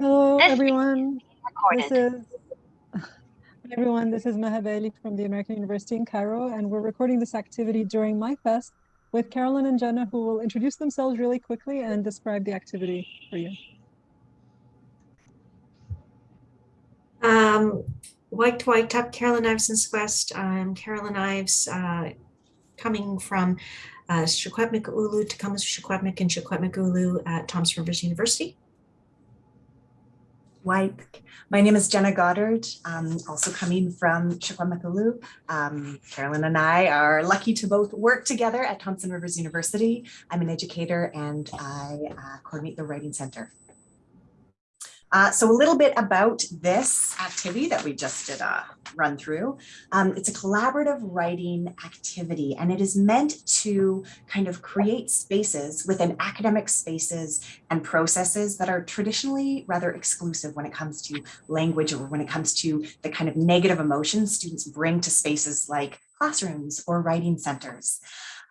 Hello, This everyone. This is Hi, everyone. This is Maha Bali from the American University in Cairo, and we're recording this activity during MyFest with Carolyn and Jenna, who will introduce themselves really quickly and describe the activity for you. Um, White White Top, Carolyn Ives and West. I'm Carolyn Ives, uh, coming from uh, Secwepemcúlecw, Tecumseh Shequetmik and Secwepemcúlecw at Thompson Rivers University. White. My name is Jenna Goddard, um, also coming from Secwepemcúlecw. Um, Carolyn and I are lucky to both work together at Thompson Rivers University. I'm an educator and I uh, coordinate the Writing Center. Uh, so a little bit about this activity that we just did a run through. Um, it's a collaborative writing activity and it is meant to kind of create spaces within academic spaces and processes that are traditionally rather exclusive when it comes to language or when it comes to the kind of negative emotions students bring to spaces like classrooms or writing centers.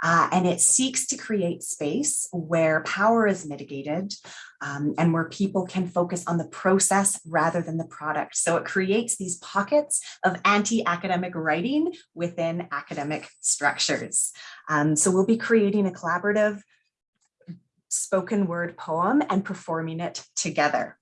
Uh, and it seeks to create space where power is mitigated um, and where people can focus on the process rather than the product. So it creates these pockets of anti-academic writing within academic structures. Um, so we'll be creating a collaborative spoken word poem and performing it together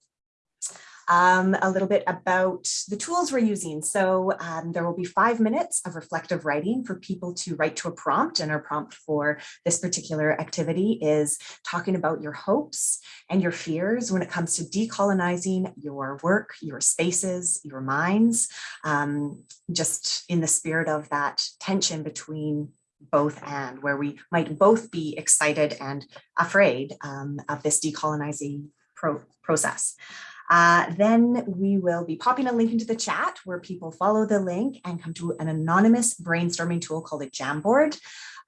um, a little bit about the tools we're using. So um, there will be five minutes of reflective writing for people to write to a prompt and our prompt for this particular activity is talking about your hopes and your fears when it comes to decolonizing your work, your spaces, your minds, um, just in the spirit of that tension between both and where we might both be excited and afraid um, of this decolonizing pro process. Uh, then we will be popping a link into the chat where people follow the link and come to an anonymous brainstorming tool called a Jamboard.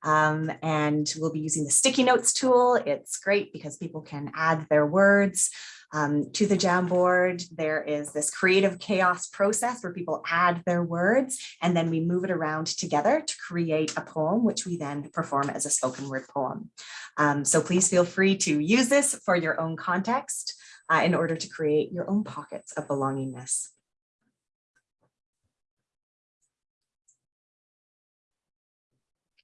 Um, and we'll be using the sticky notes tool. It's great because people can add their words um, to the Jamboard. There is this creative chaos process where people add their words and then we move it around together to create a poem, which we then perform as a spoken word poem. Um, so please feel free to use this for your own context uh, in order to create your own pockets of belongingness.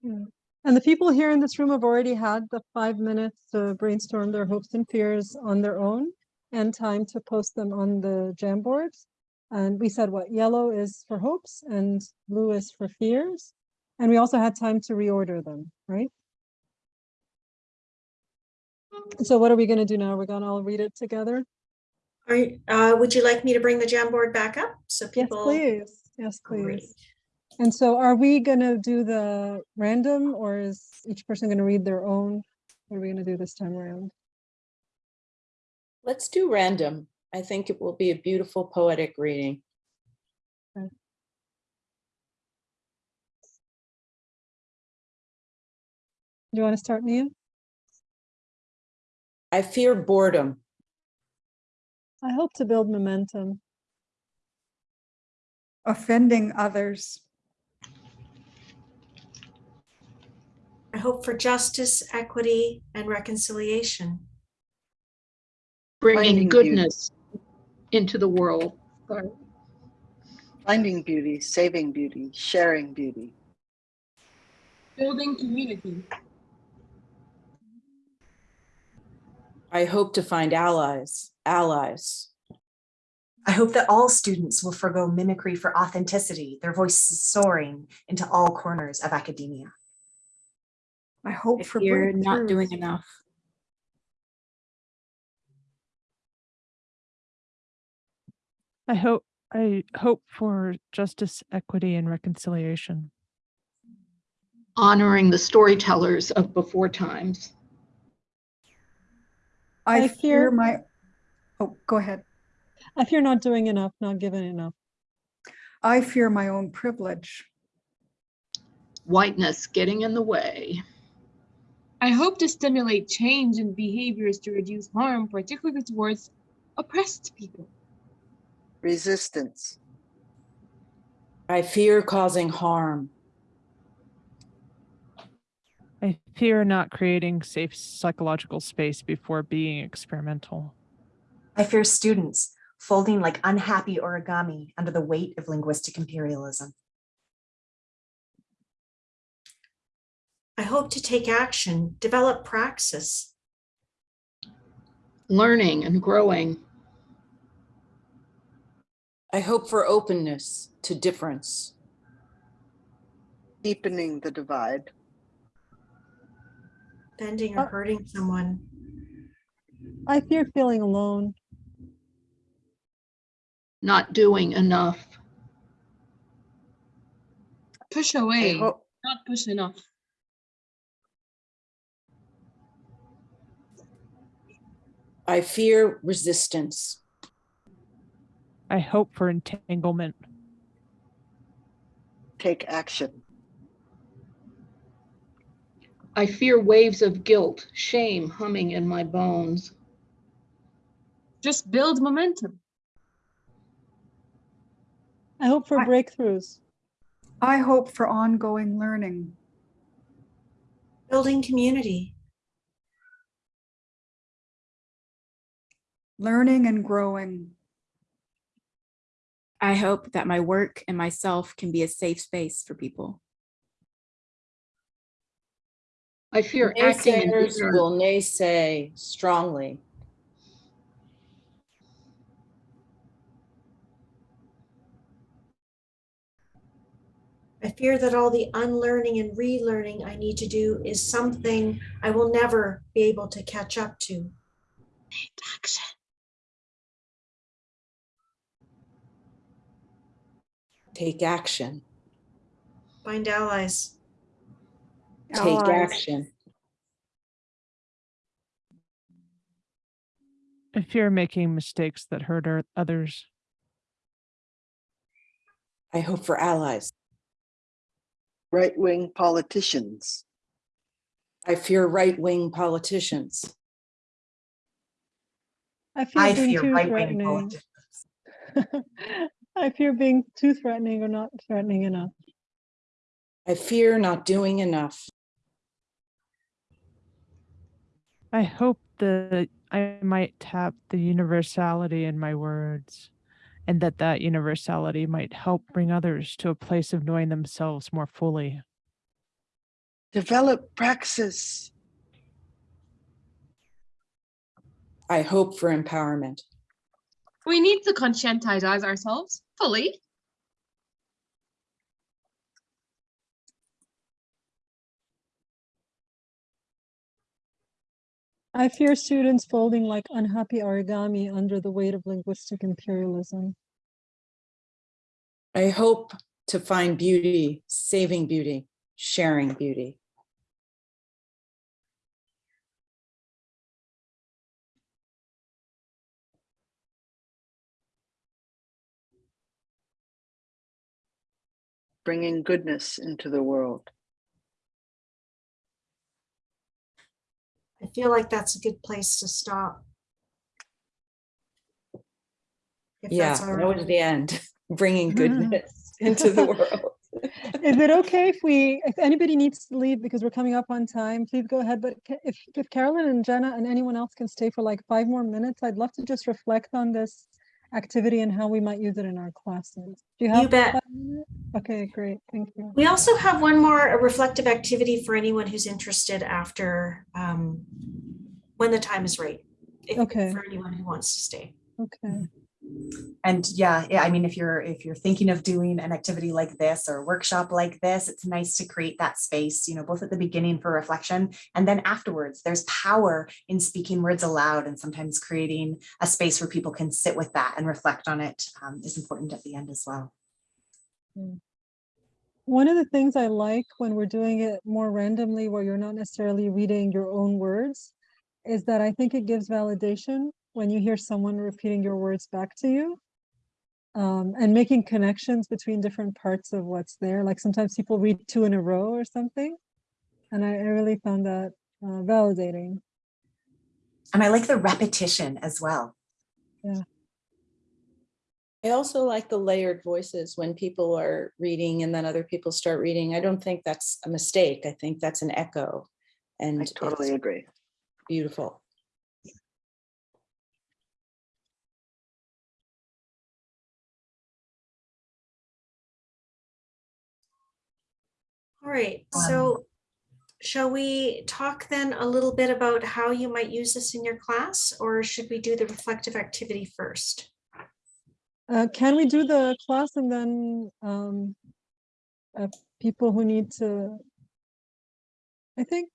And the people here in this room have already had the five minutes to brainstorm their hopes and fears on their own and time to post them on the Jamboards. And we said what yellow is for hopes and blue is for fears. And we also had time to reorder them, right? So what are we going to do now? We're going to all read it together? Are, you- uh, would you like me to bring the Jamboard back up so people? Yes, people? please. Yes, Great. please. And so are we going to do the random or is each person going to read their own? What are we going to do this time around? Let's do random. I think it will be a beautiful poetic reading. Do you want to start, Mia? I fear boredom. I hope to build momentum. offending others, I hope for justice, equity, and reconciliation. bringing Finding beauty. goodness into the world. Sorry. Finding beauty, saving beauty, sharing beauty. building community, I hope to find allies, allies. I hope that all students will forego mimicry for authenticity, their voices soaring into all corners of academia. I hope If for you're not breakthroughs. doing enough. I hope I hope for justice, equity, and reconciliation. Honoring the storytellers of before times. I I fear fear- my, oh, go ahead. I fear not doing enough, not giving enough. I fear my own privilege. Whiteness getting in the way. I hope to stimulate change in behaviors to reduce harm, particularly towards oppressed people. Resistance. I fear causing harm. I fear not creating safe psychological space before being experimental. I fear students folding like unhappy origami under the weight of linguistic imperialism. I hope to take action, develop praxis. Learning and growing. I hope for openness to difference. Deepening the divide. Bending or Uh, hurting someone. I fear feeling alone. Not doing enough. Push away, hope, not push enough. I fear resistance. I hope for entanglement. take action. I fear waves of guilt, shame humming in my bones. Just build momentum. I hope for I- breakthroughs. I hope for ongoing learning. Building community. Learning and growing. I hope that my work and myself can be a safe space for people. I fear acting in Naysayers ignorance. will naysay strongly. I fear that all the unlearning and relearning I need to do is something I will never be able to catch up to. Take action. Take action. Find allies. Take oh, Allies. action. I fear making mistakes that hurt others. I hope for allies. Right-wing politicians. I fear right-wing politicians. I fear I being fear too right-wing threatening. politicians. I fear being too threatening or not threatening enough. I fear not doing enough. I hope that I might tap the universality in my words and that that universality might help bring others to a place of knowing themselves more fully. Develop praxis. I hope for empowerment. We need to conscientize ourselves fully. I fear students folding like unhappy origami under the weight of linguistic imperialism. I hope to find beauty, saving beauty, sharing beauty. Bringing goodness into the world. Feel like that's a good place to stop. If Yeah, that's all that was the end, bringing goodness into the world. Is it okay if we, if anybody needs to leave because we're coming up on time, please go ahead. But if, if Carolyn and Jenna and anyone else can stay for like five more minutes, I'd love to just reflect on this activity and how we might use it in our classes. Do you have? bet. five? Okay, great. Thank you. We also have one more a reflective activity for anyone who's interested after, um, when the time is right. if- Okay. For anyone who wants to stay. Okay. And yeah, yeah, I mean, if you're, if you're thinking of doing an activity like this or a workshop like this, it's nice to create that space, you know, both at the beginning for reflection and then afterwards, there's power in speaking words aloud and sometimes creating a space where people can sit with that and reflect on it um, is important at the end as well. One of the things I like when we're doing it more randomly, where you're not necessarily reading your own words, is that I think it gives validation when you hear someone repeating your words back to you. Um, and making connections between different parts of what's there. Like sometimes people read two in a row or something. And I, I really found that uh, validating. And I like the repetition as well. Yeah. I also like the layered voices when people are reading and then other people start reading. I don't think that's a mistake. I think that's an echo. And I totally agree. beautiful. Right, Um, so shall we talk then a little bit about how you might use this in your class, or should we do the reflective activity first? Uh, can we do the class and then, um, uh, people who need to? I think,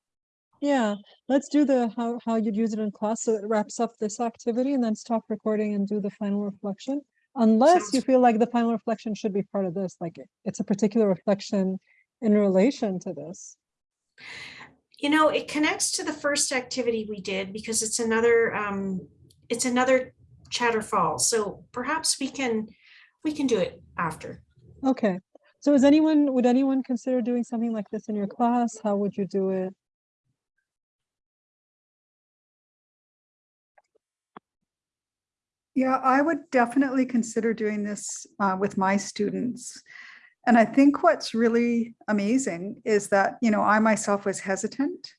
yeah, let's do the, how, how you'd use it in class, so it wraps up this activity and then stop recording and do the final reflection. Unless you feel like the final reflection should be part of this, like it- it's a particular reflection in relation to this. You know, it connects to the first activity we did because it's another, um, it's another chatter fall. So perhaps we can, we can do it after. Okay, so is anyone, would anyone consider doing something like this in your class? How would you do it? Yeah, I would definitely consider doing this uh, with my students. And I think what's really amazing is that, you know, I myself was hesitant.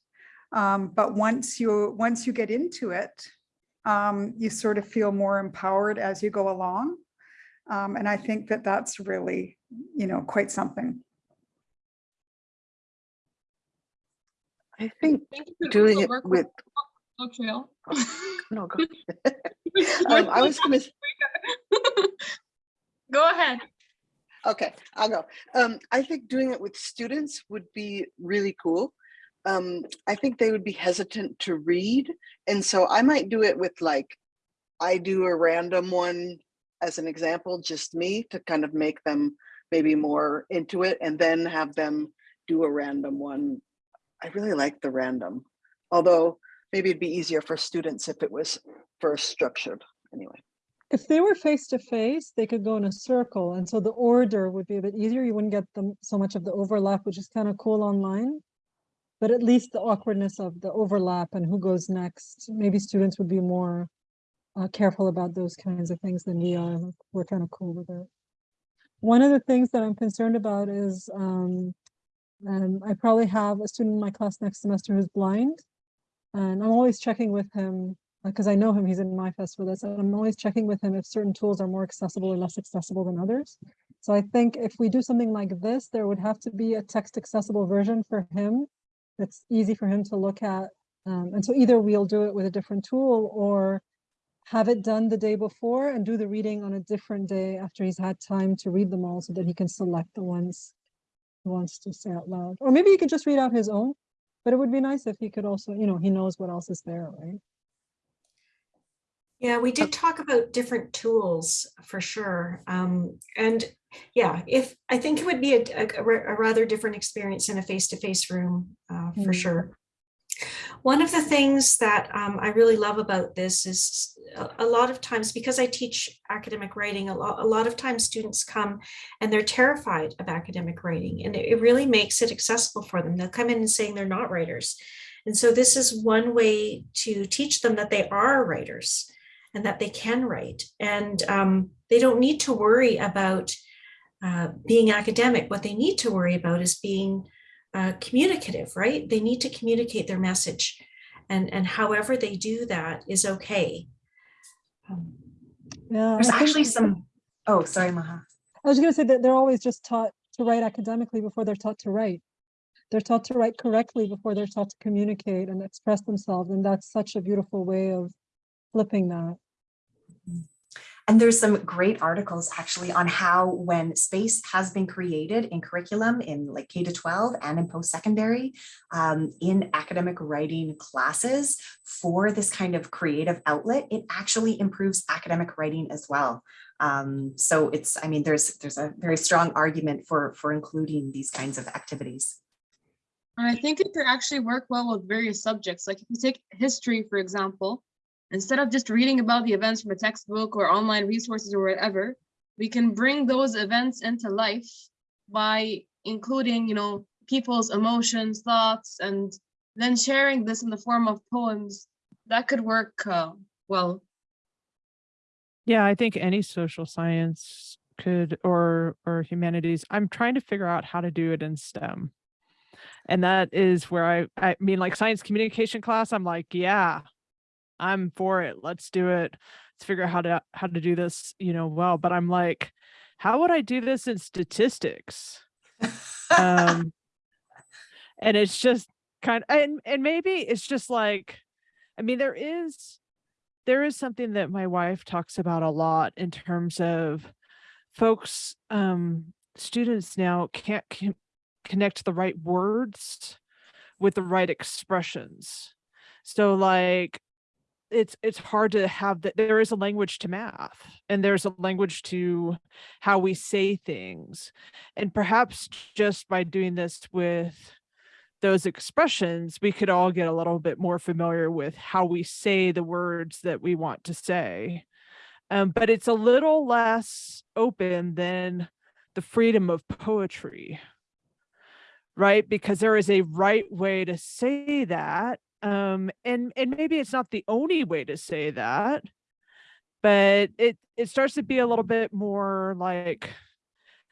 um, But once you, once you get into it, um, you sort of feel more empowered as you go along. Um, And I think that that's really, you know, quite something. I think Thank you for doing it with, Oak Trail. no, go. Um, I was gonna, s- Go ahead. Okay, I'll go. Um, I think doing it with students would be really cool. Um, I think they would be hesitant to read. And so I might do it with like, I do a random one as an example, just me to kind of make them maybe more into it and then have them do a random one. I really like the random, although maybe it'd be easier for students if it was first structured anyway. If they were face to face, they could go in a circle, and so the order would be a bit easier. You wouldn't get them so much of the overlap, which is kind of cool online. But at least the awkwardness of the overlap and who goes next, maybe students would be more uh, careful about those kinds of things than we are. We're kind of cool with it. One of the things that I'm concerned about is um, um, I probably have a student in my class next semester who's blind. And I'm always checking with him because I know him, he's in MyFest with us, and I'm always checking with him if certain tools are more accessible or less accessible than others. So I think if we do something like this, there would have to be a text accessible version for him that's easy for him to look at. Um, and so either we'll do it with a different tool or have it done the day before and do the reading on a different day after he's had time to read them all so that he can select the ones he wants to say out loud. Or maybe he could just read out his own, but it would be nice if he could also, you know, he knows what else is there, right? Yeah, we did talk about different tools for sure. Um, and yeah, if, I think it would be a, a- a rather different experience in a face-to-face room, uh, for Mm. sure. One of the things that um, I really love about this is a, a lot of times, because I teach academic writing, a lot, a lot of times students come and they're terrified of academic writing and it, it really makes it accessible for them. They'll come in and saying they're not writers. And so this is one way to teach them that they are writers and that they can write. And um, they don't need to worry about uh, being academic. What they need to worry about is being uh, communicative, right? They need to communicate their message. And, and however they do that is okay. Um, Yeah. There's I actually some, oh, sorry, Maha. I was gonna say that they're always just taught to write academically before they're taught to write. They're taught to write correctly before they're taught to communicate and express themselves, and that's such a beautiful way of flipping that. And there's some great articles actually on how when space has been created in curriculum in like K to 12 and in post-secondary um, in academic writing classes for this kind of creative outlet, it actually improves academic writing as well. Um, so it's, I mean, there's there's a very strong argument for for including these kinds of activities. And I think it could actually work well with various subjects. Like if you take history, for example, instead of just reading about the events from a textbook or online resources or whatever, we can bring those events into life by including, you know, people's emotions, thoughts, and then sharing this in the form of poems. That could work uh, well. Yeah, I think any social science could or or humanities. I'm trying to figure out how to do it in STEM. And that is where I I mean like science communication class, I'm like, yeah, I'm for it. Let's do it. Let's figure out how to how to do this, you know, well, but I'm like, how would I do this in statistics? Um and it's just kind of and and maybe it's just like i mean there is there is something that my wife talks about a lot in terms of folks um students now can't con- connect the right words with the right expressions so like it's it's hard to have that there is a language to math and there's a language to how we say things and perhaps just by doing this with those expressions we could all get a little bit more familiar with how we say the words that we want to say um, but it's a little less open than the freedom of poetry right? Because there is a right way to say that um and and maybe it's not the only way to say that but it it starts to be a little bit more like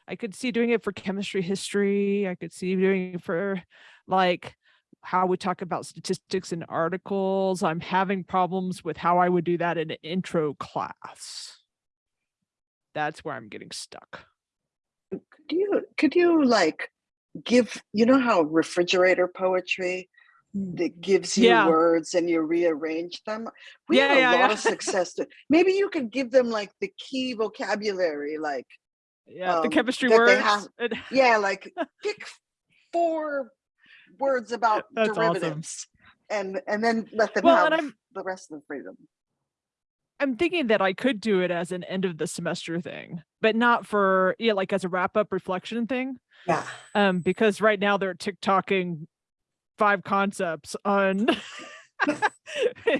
i could see doing it for chemistry history i could see doing it for like how we talk about statistics in articles. I'm having problems with how i would do that in an intro class. That's where i'm getting stuck. Could you, could you like give, you know how refrigerator poetry that gives you Yeah. words and you rearrange them? We Yeah, have a yeah, lot of success. to- Maybe you could give them like the key vocabulary, like, yeah the um, chemistry words have- yeah, like pick four words about That's awesome. derivatives. And, and then let them Well, have the rest of the freedom. I'm thinking that I could do it as an end of the semester thing, but not for yeah, like as a wrap up reflection thing. Yeah. Um, because right now they're TikToking five concepts on in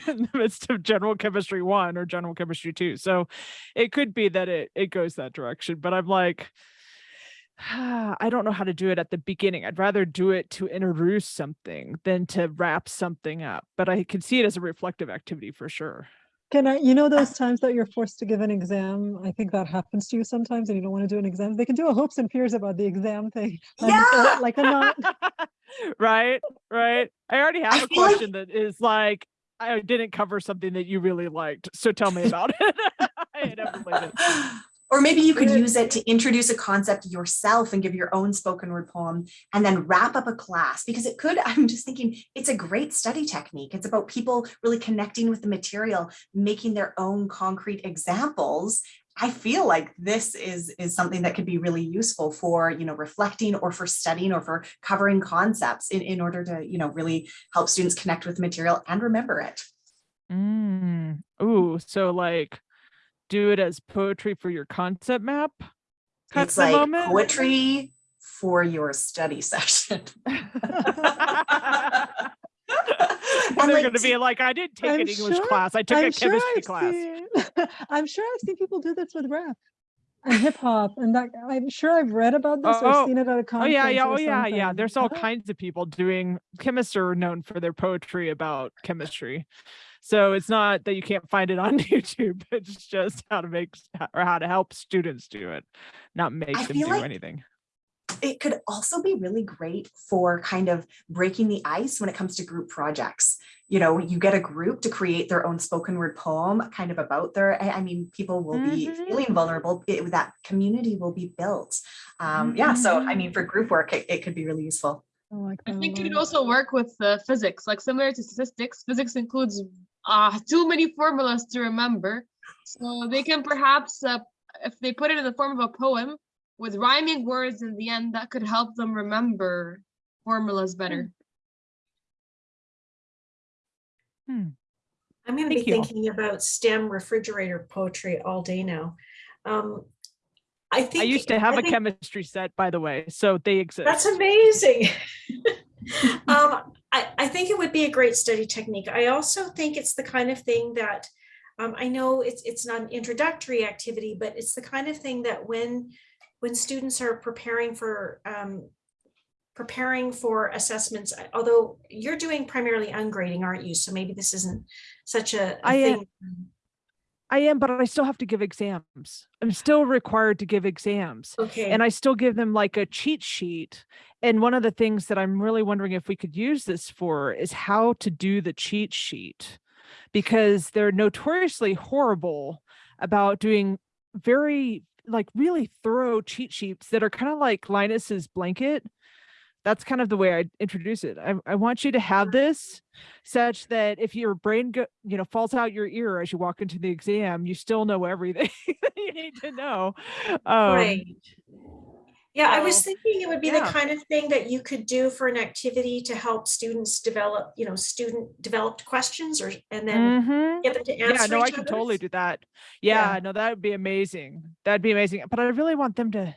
the midst of general chemistry one or general chemistry two. So it could be that it it goes that direction, but I'm like, I don't know how to do it at the beginning. I'd rather do it to introduce something than to wrap something up. But I can see it as a reflective activity for sure. Can I, you know, those times that you're forced to give an exam, I think that happens to you sometimes and you don't want to do an exam. They can do a hopes and fears about the exam thing. uh, Yeah. Like a not, right right i already have a like- question that is like i didn't cover something that you really liked so tell me about it. Or maybe you could use it to introduce a concept yourself and give your own spoken word poem and then wrap up a class because it could, I'm just thinking, it's a great study technique. It's about people really connecting with the material, making their own concrete examples. I feel like this is, is something that could be really useful for, you know, reflecting or for studying or for covering concepts in, in order to, you know, really help students connect with material and remember it. Mm. Ooh, so like do it as poetry for your concept map kind It's like moment? poetry for your study session. and they're like, going to be like i didn't take I'm an english sure- class i took a I'm sure chemistry I've class seen, I'm sure I've seen people do this with rap and hip hop and that, I'm sure I've read about this or Oh, oh. seen it at a Oh yeah, yeah, oh yeah, yeah. There's all Oh, kinds of people doing chemists are known for their poetry about chemistry. So it's not that you can't find it on YouTube. It's just how to make or how to help students do it, not make I them do like- anything. It could also be really great for kind of breaking the ice when it comes to group projects. You know, you get a group to create their own spoken word poem kind of about their, I I mean, people will be Mhm. feeling vulnerable. It, that community will be built. Um, yeah, so I mean, for group work, it, it could be really useful. I I think it could also work with uh, physics, like similar to statistics. Physics includes uh, too many formulas to remember. So they can perhaps, uh, if they put it in the form of a poem with rhyming words in the end, that could help them remember formulas better. I'm gonna be you. thinking about STEM refrigerator poetry all day now. Um, I think. I used to have I a think chemistry set, by the way, so they exist. That's amazing. um, I, I think it would be a great study technique. I also think it's the kind of thing that um, I know it's it's not an introductory activity, but it's the kind of thing that when when students are preparing for um, preparing for assessments, although you're doing primarily ungrading, aren't you? So maybe this isn't such a, a I am- thing. I am, but I still have to give exams. I'm still required to give exams. Okay. and I still give them like a cheat sheet. And one of the things that I'm really wondering if we could use this for is how to do the cheat sheet because they're notoriously horrible about doing very like really thorough cheat sheets that are kind of like Linus's blanket that's kind of the way I introduce it. I, I want you to have this such that if your brain go, you know, falls out your ear as you walk into the exam, you still know everything that you need to know. Um, Right. Yeah, I was thinking it would be the kind of thing that you could do for an activity to help students develop, you know, student developed questions or, and then mhm. get them to answer. Yeah, no, I can totally do that. Yeah. Yeah, no, that would be amazing. That'd be amazing. But I really want them to,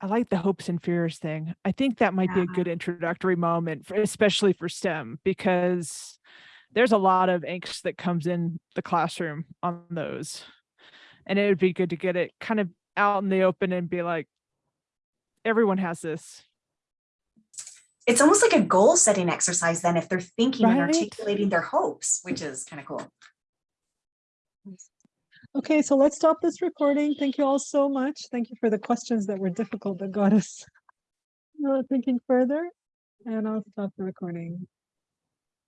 I like the hopes and fears thing. I think that might be a good introductory moment, for, especially for STEM, because there's a lot of angst that comes in the classroom on those. And it would be good to get it kind of out in the open and be like, everyone has this. It's almost like a goal setting exercise then if they're thinking and articulating their hopes, which is kind of cool. Okay, so let's stop this recording. Thank you all so much. Thank you for the questions that were difficult that got us uh, thinking further. And I'll stop the recording.